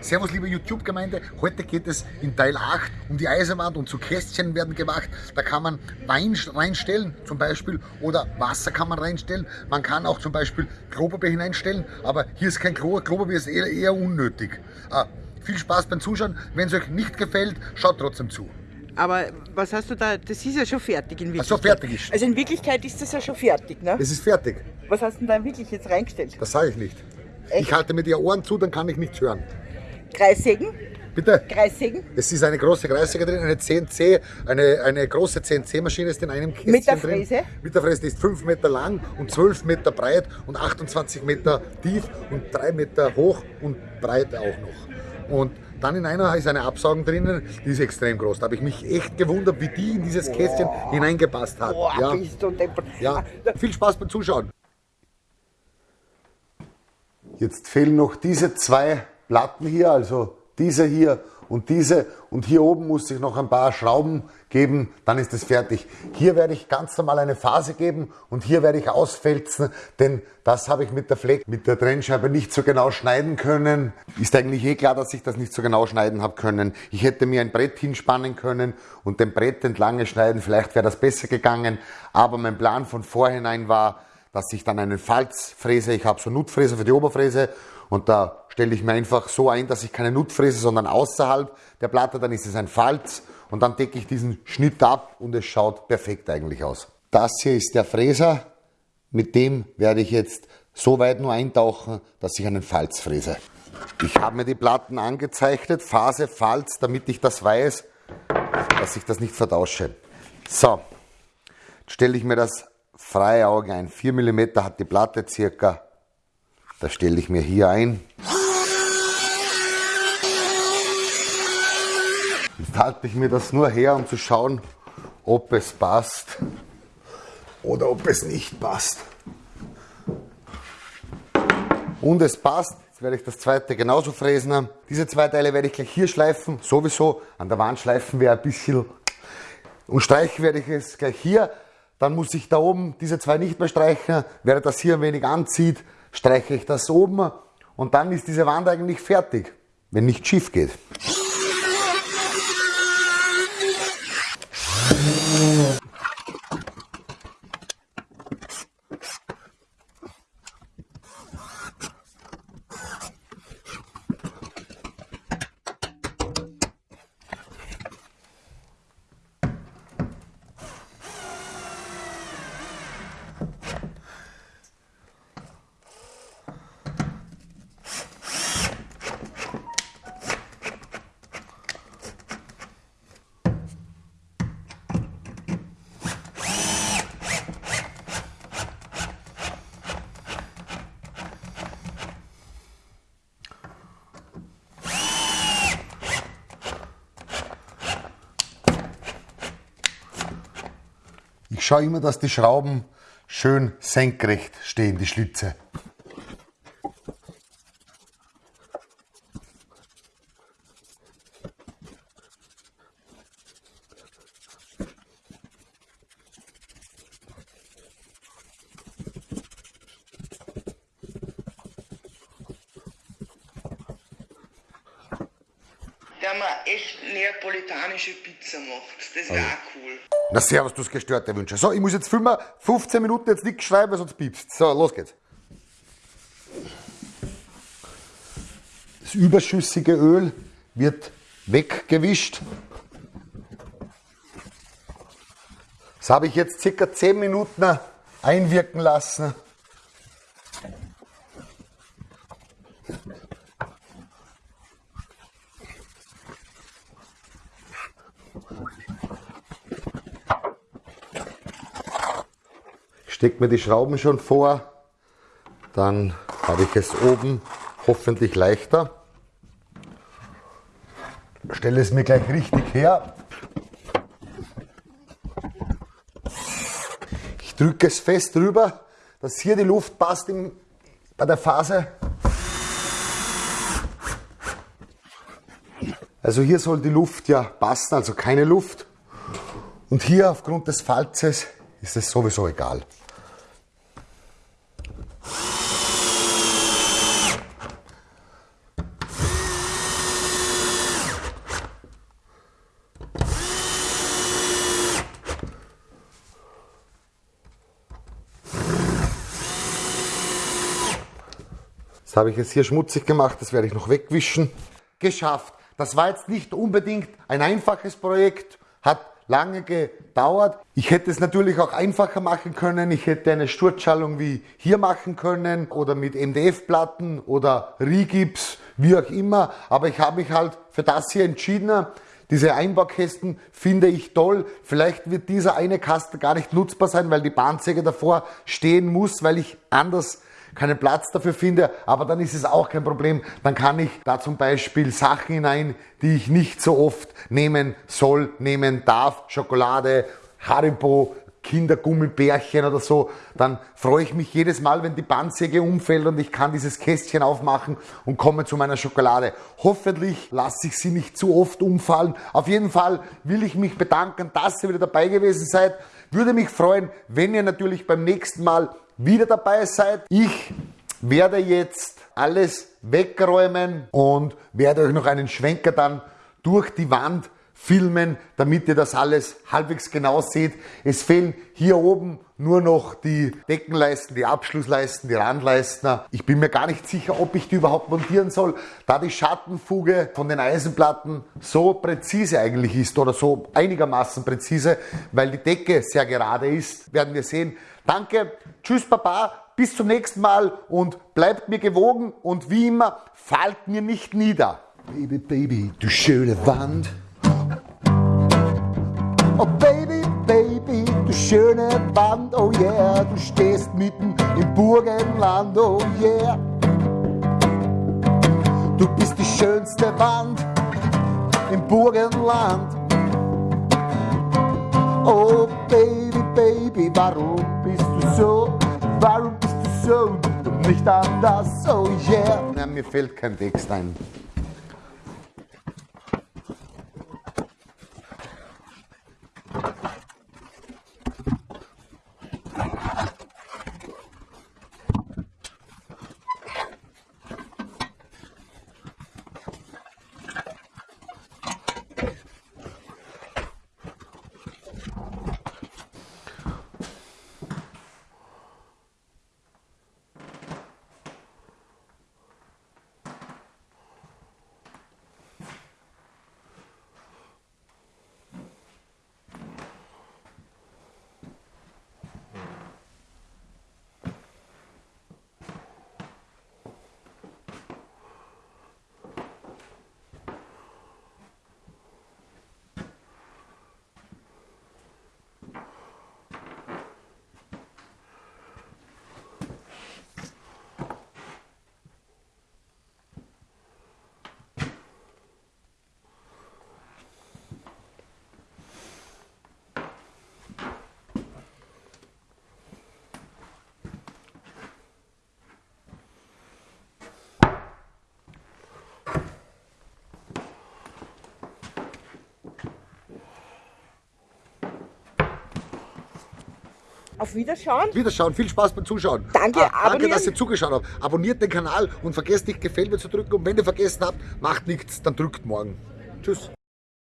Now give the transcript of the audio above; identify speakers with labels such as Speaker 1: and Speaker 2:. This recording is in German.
Speaker 1: Servus liebe YouTube-Gemeinde, heute geht es in Teil 8 um die Eisenwand und zu Kästchen werden gemacht. Da kann man Wein reinstellen zum Beispiel oder Wasser kann man reinstellen. Man kann auch zum Beispiel Klopapier hineinstellen, aber hier ist kein Klo, Klopapier ist eher, eher unnötig. Ah, viel Spaß beim Zuschauen, wenn es euch nicht gefällt, schaut trotzdem zu.
Speaker 2: Aber was hast du da? Das ist ja schon fertig in Wirklichkeit.
Speaker 1: Ach so, fertig ist.
Speaker 2: Also in Wirklichkeit ist das ja schon fertig, ne?
Speaker 1: Es ist fertig,
Speaker 2: Was hast du denn da wirklich jetzt reingestellt?
Speaker 1: das sage ich nicht.
Speaker 2: Echt?
Speaker 1: Ich halte mir die Ohren zu, dann kann ich nichts hören.
Speaker 2: Kreissägen?
Speaker 1: Bitte?
Speaker 2: Kreissäge?
Speaker 1: Es ist eine große Kreissäge drin, eine CNC, eine, eine große CNC-Maschine ist in einem Kästchen
Speaker 2: Mit der
Speaker 1: drin.
Speaker 2: Fräse?
Speaker 1: Mit der Fräse, die ist 5 Meter lang und 12 Meter breit und 28 Meter tief und 3 Meter hoch und breit auch noch. Und dann in einer ist eine Absaugung drinnen, die ist extrem groß. Da habe ich mich echt gewundert, wie die in dieses Kästchen hineingepasst hat.
Speaker 2: Boah,
Speaker 1: ja.
Speaker 2: bist du.
Speaker 1: Ja, viel Spaß beim Zuschauen. Jetzt fehlen noch diese zwei Platten hier, also diese hier und diese. Und hier oben muss ich noch ein paar Schrauben geben, dann ist es fertig. Hier werde ich ganz normal eine Phase geben und hier werde ich ausfelzen, denn das habe ich mit der Fleck, mit der Trennscheibe nicht so genau schneiden können. Ist eigentlich eh klar, dass ich das nicht so genau schneiden habe können. Ich hätte mir ein Brett hinspannen können und dem Brett entlang schneiden, vielleicht wäre das besser gegangen. Aber mein Plan von vorhinein war, dass ich dann einen Falzfräse, ich habe so Nutfräse für die Oberfräse und da stelle ich mir einfach so ein, dass ich keine Nutfräse, sondern außerhalb der Platte, dann ist es ein Falz und dann decke ich diesen Schnitt ab und es schaut perfekt eigentlich aus. Das hier ist der Fräser, mit dem werde ich jetzt so weit nur eintauchen, dass ich einen Falz fräse. Ich habe mir die Platten angezeichnet, Phase, Falz, damit ich das weiß, dass ich das nicht vertausche. So, jetzt stelle ich mir das freie Auge ein. 4 mm hat die Platte circa. Da stelle ich mir hier ein. Jetzt halte ich mir das nur her, um zu schauen, ob es passt oder ob es nicht passt. Und es passt. Jetzt werde ich das zweite genauso fräsen. Diese zwei Teile werde ich gleich hier schleifen. Sowieso. An der Wand schleifen wir ein bisschen. Und streichen werde ich es gleich hier. Dann muss ich da oben diese zwei nicht mehr streichen. Während das hier ein wenig anzieht, streiche ich das oben. Und dann ist diese Wand eigentlich fertig, wenn nicht schief geht. Ich schaue immer, dass die Schrauben schön senkrecht stehen, die Schlitze.
Speaker 3: der mir echt neapolitanische Pizza macht. Das wäre auch cool.
Speaker 1: Na servus, du hast gestörte Wünsche. So, ich muss jetzt filmen, 15 Minuten jetzt nichts schreiben, sonst piepst. So, los geht's. Das überschüssige Öl wird weggewischt. Das habe ich jetzt circa 10 Minuten einwirken lassen. Stecke mir die Schrauben schon vor, dann habe ich es oben hoffentlich leichter. Stelle es mir gleich richtig her. Ich drücke es fest drüber, dass hier die Luft passt im, bei der Phase. Also hier soll die Luft ja passen, also keine Luft. Und hier aufgrund des Falzes ist es sowieso egal. Habe ich jetzt hier schmutzig gemacht, das werde ich noch wegwischen. Geschafft. Das war jetzt nicht unbedingt ein einfaches Projekt, hat lange gedauert. Ich hätte es natürlich auch einfacher machen können. Ich hätte eine Sturzschallung wie hier machen können oder mit MDF-Platten oder Rigips, wie auch immer. Aber ich habe mich halt für das hier entschieden. Diese Einbaukästen finde ich toll. Vielleicht wird dieser eine Kasten gar nicht nutzbar sein, weil die Bahnsäge davor stehen muss, weil ich anders keinen Platz dafür finde, aber dann ist es auch kein Problem. Dann kann ich da zum Beispiel Sachen hinein, die ich nicht so oft nehmen soll, nehmen darf. Schokolade, Haribo, Kindergummibärchen oder so, dann freue ich mich jedes Mal, wenn die Bandsäge umfällt und ich kann dieses Kästchen aufmachen und komme zu meiner Schokolade. Hoffentlich lasse ich sie nicht zu oft umfallen. Auf jeden Fall will ich mich bedanken, dass ihr wieder dabei gewesen seid. Würde mich freuen, wenn ihr natürlich beim nächsten Mal wieder dabei seid. Ich werde jetzt alles wegräumen und werde euch noch einen Schwenker dann durch die Wand filmen, damit ihr das alles halbwegs genau seht. Es fehlen hier oben nur noch die Deckenleisten, die Abschlussleisten, die Randleisten. Ich bin mir gar nicht sicher, ob ich die überhaupt montieren soll, da die Schattenfuge von den Eisenplatten so präzise eigentlich ist oder so einigermaßen präzise, weil die Decke sehr gerade ist, werden wir sehen. Danke, tschüss Papa, bis zum nächsten Mal und bleibt mir gewogen und wie immer, fallt mir nicht nieder. Baby, Baby, du schöne Wand. Oh Baby, Baby, du schöne Wand, oh yeah, du stehst mitten im Burgenland, oh yeah. Du bist die schönste Wand im Burgenland. Oh Baby, Baby, warum bist du so? Warum bist du so und nicht anders? Oh yeah. Ja, mir fällt kein Text ein.
Speaker 2: Auf Wiederschauen.
Speaker 1: Wiederschauen, viel Spaß beim Zuschauen.
Speaker 2: Danke,
Speaker 1: Ah, danke, dass ihr zugeschaut habt. Abonniert den Kanal und vergesst nicht, gefällt mir zu drücken. Und wenn ihr vergessen habt, macht nichts, dann drückt morgen. Tschüss.